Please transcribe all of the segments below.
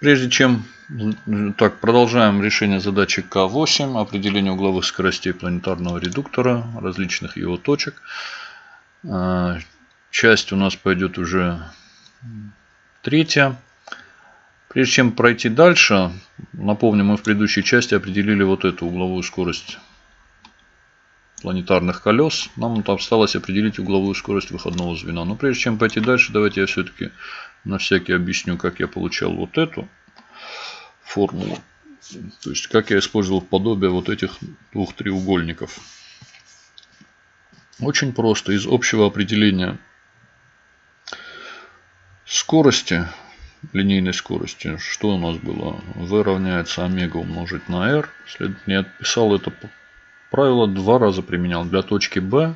Прежде чем... Так, продолжаем решение задачи К8. Определение угловых скоростей планетарного редуктора, различных его точек. А, часть у нас пойдет уже третья. Прежде чем пройти дальше, напомню, мы в предыдущей части определили вот эту угловую скорость планетарных колес. Нам осталось определить угловую скорость выходного звена. Но прежде чем пойти дальше, давайте я все-таки на всякий объясню, как я получал вот эту формулу. То есть, как я использовал подобие вот этих двух треугольников. Очень просто. Из общего определения скорости, линейной скорости, что у нас было? V равняется омега умножить на r. Следовательно, я писал это правило два раза применял. Для точки B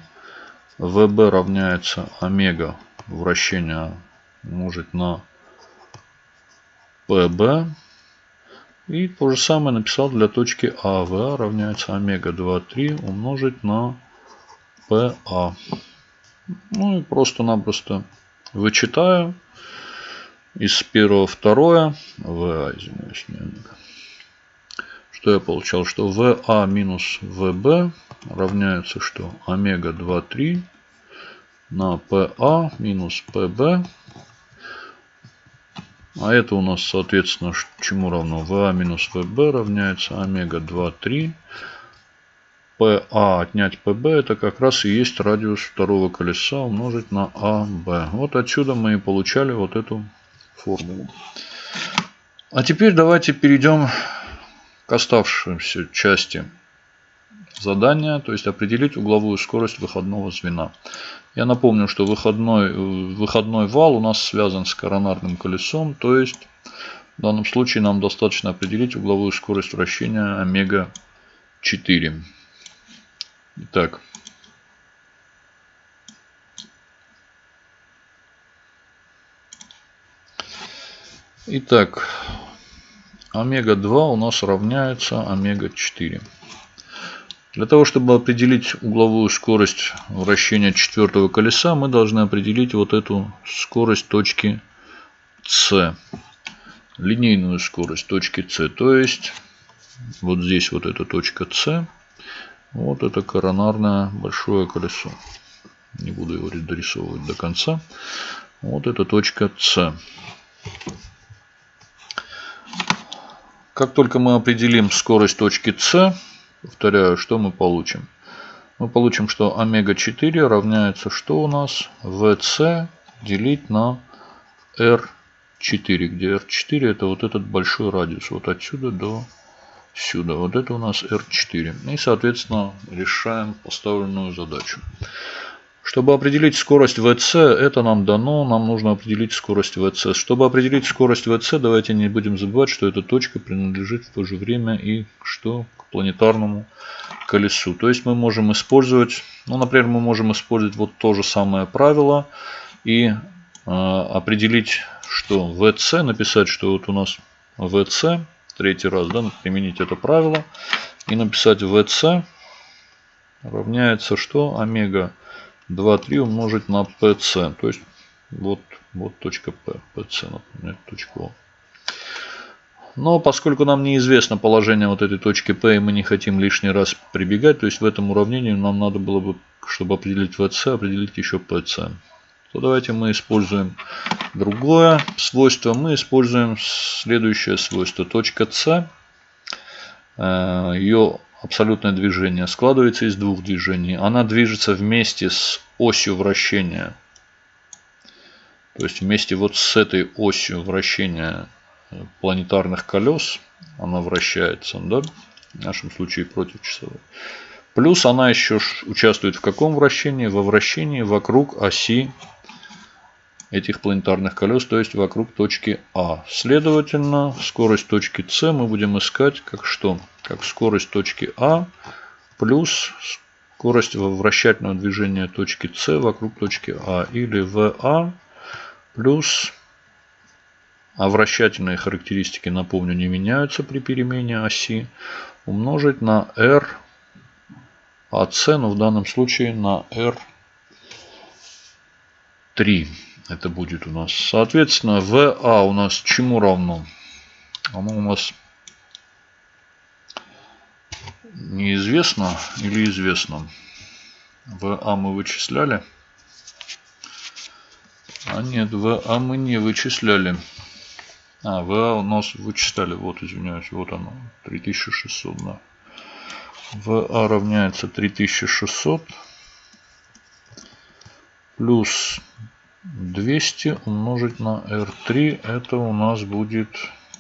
VB равняется омега вращения умножить на PB. И то же самое написал для точки А. ВА равняется омега 2,3 умножить на ПА. Ну и просто-напросто вычитаю из первого второе. ВА, извиняюсь, не омега. Что я получал? Что ВА минус ВБ равняется что? Омега 2,3 на ПА минус ПБ а это у нас, соответственно, чему равно? ВА минус ВБ равняется омега 2, 3. ПА отнять ПБ это как раз и есть радиус второго колеса умножить на АБ. Вот отсюда мы и получали вот эту формулу. А теперь давайте перейдем к оставшейся части задания, то есть определить угловую скорость выходного звена. Я напомню, что выходной, выходной вал у нас связан с коронарным колесом, то есть в данном случае нам достаточно определить угловую скорость вращения омега 4. Итак, Итак, омега-2 у нас равняется омега-4. Для того, чтобы определить угловую скорость вращения четвертого колеса, мы должны определить вот эту скорость точки С. Линейную скорость точки С. То есть, вот здесь вот эта точка С. Вот это коронарное большое колесо. Не буду его дорисовывать до конца. Вот эта точка С. Как только мы определим скорость точки С, Повторяю, что мы получим? Мы получим, что омега-4 равняется что у нас? ВС делить на R4, где R4 это вот этот большой радиус. Вот отсюда до сюда. Вот это у нас R4. И, соответственно, решаем поставленную задачу. Чтобы определить скорость ВЦ, это нам дано, нам нужно определить скорость ВЦ. Чтобы определить скорость ВЦ, давайте не будем забывать, что эта точка принадлежит в то же время и что к планетарному колесу. То есть мы можем использовать, ну, например, мы можем использовать вот то же самое правило и э, определить, что ВЦ, написать, что вот у нас ВЦ, третий раз, да, применить это правило и написать ВЦ равняется что? Омега 2,3 умножить на PC. То есть вот, вот точка P. PC, например, точка O. Но поскольку нам неизвестно положение вот этой точки P, и мы не хотим лишний раз прибегать, то есть в этом уравнении нам надо было бы, чтобы определить VC, определить еще PC. То давайте мы используем другое свойство. Мы используем следующее свойство. Точка C. Э, Ее абсолютное движение складывается из двух движений. Она движется вместе с осью вращения. То есть вместе вот с этой осью вращения планетарных колес она вращается, да? в нашем случае против часовой. Плюс она еще участвует в каком вращении? Во вращении вокруг оси этих планетарных колес, то есть вокруг точки А. Следовательно, скорость точки С мы будем искать как что? Как скорость точки А плюс скорость вращательного движения точки С вокруг точки А. Или ВА плюс а вращательные характеристики, напомню, не меняются при перемене оси, умножить на R АС, но в данном случае на R3 это будет у нас. Соответственно, ВА у нас чему равно? Оно у нас неизвестно или известно. ВА мы вычисляли. А нет, ВА мы не вычисляли. А, ВА у нас вычисляли. Вот, извиняюсь, вот оно. 3600, да. ВА равняется 3600 плюс 200 умножить на R3. Это у нас будет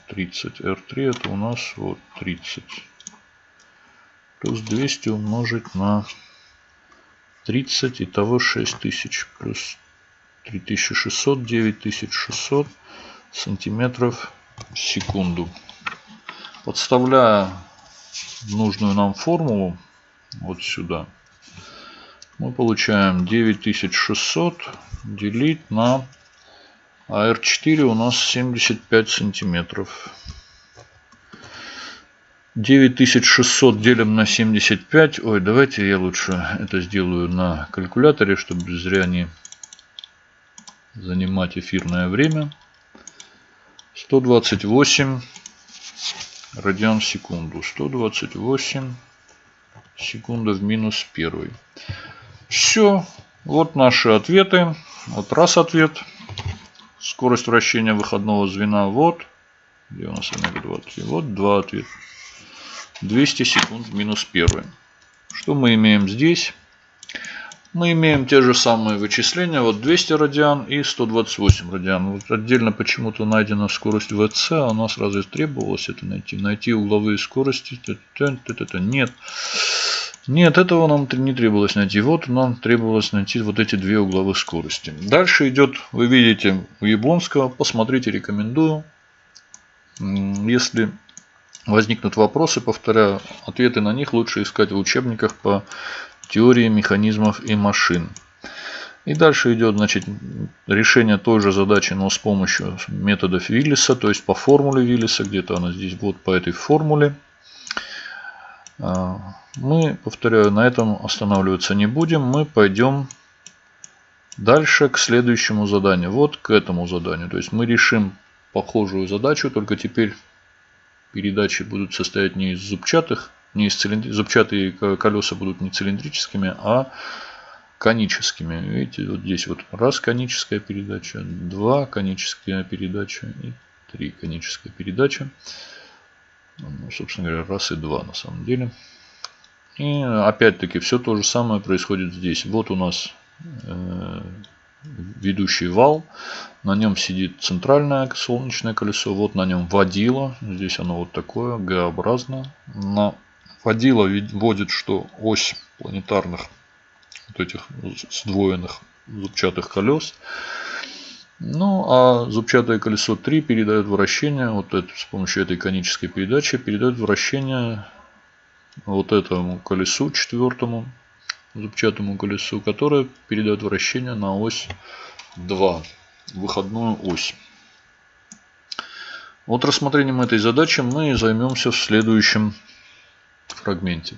30. R3 это у нас вот 30. Плюс 200 умножить на 30. Итого 6000 плюс 3600, 9600 сантиметров в секунду. Подставляя нужную нам формулу вот сюда, мы получаем 9600 делить на АР4 у нас 75 сантиметров. 9600 делим на 75. Ой, давайте я лучше это сделаю на калькуляторе, чтобы зря не занимать эфирное время. 128 радиан в секунду. 128 секунда в минус первый. Все. Вот наши ответы. Вот раз ответ. Скорость вращения выходного звена. Вот. Где у нас омега 20? Вот два ответа. 200 секунд минус первый. Что мы имеем здесь? Мы имеем те же самые вычисления. Вот 200 радиан и 128 радиан. Вот отдельно почему-то найдена скорость ВЦ. А у нас разве требовалось это найти? Найти угловые скорости? Нет. Нет, этого нам не требовалось найти. Вот нам требовалось найти вот эти две угловых скорости. Дальше идет, вы видите, у Яблонского. Посмотрите, рекомендую. Если возникнут вопросы, повторяю, ответы на них лучше искать в учебниках по теории механизмов и машин. И дальше идет значит, решение той же задачи, но с помощью методов Виллиса, то есть по формуле Виллиса, где-то она здесь вот по этой формуле. А, мы, повторяю, на этом останавливаться не будем. Мы пойдем дальше к следующему заданию. Вот к этому заданию. То есть мы решим похожую задачу, только теперь передачи будут состоять не из зубчатых, не из цилиндри... зубчатые колеса будут не цилиндрическими, а коническими. Видите, вот здесь вот раз коническая передача, два коническая передача и три коническая передача. Ну, собственно говоря, раз и два на самом деле. И опять-таки все то же самое происходит здесь. Вот у нас э, ведущий вал. На нем сидит центральное солнечное колесо. Вот на нем водило. Здесь оно вот такое, Г-образное. На водило вводит, что ось планетарных вот этих сдвоенных зубчатых колес. Ну, а зубчатое колесо 3 передает вращение, вот это, с помощью этой конической передачи, передает вращение вот этому колесу четвертому, зубчатому колесу, которое передает вращение на ось 2, выходную ось. Вот рассмотрением этой задачи мы займемся в следующем фрагменте.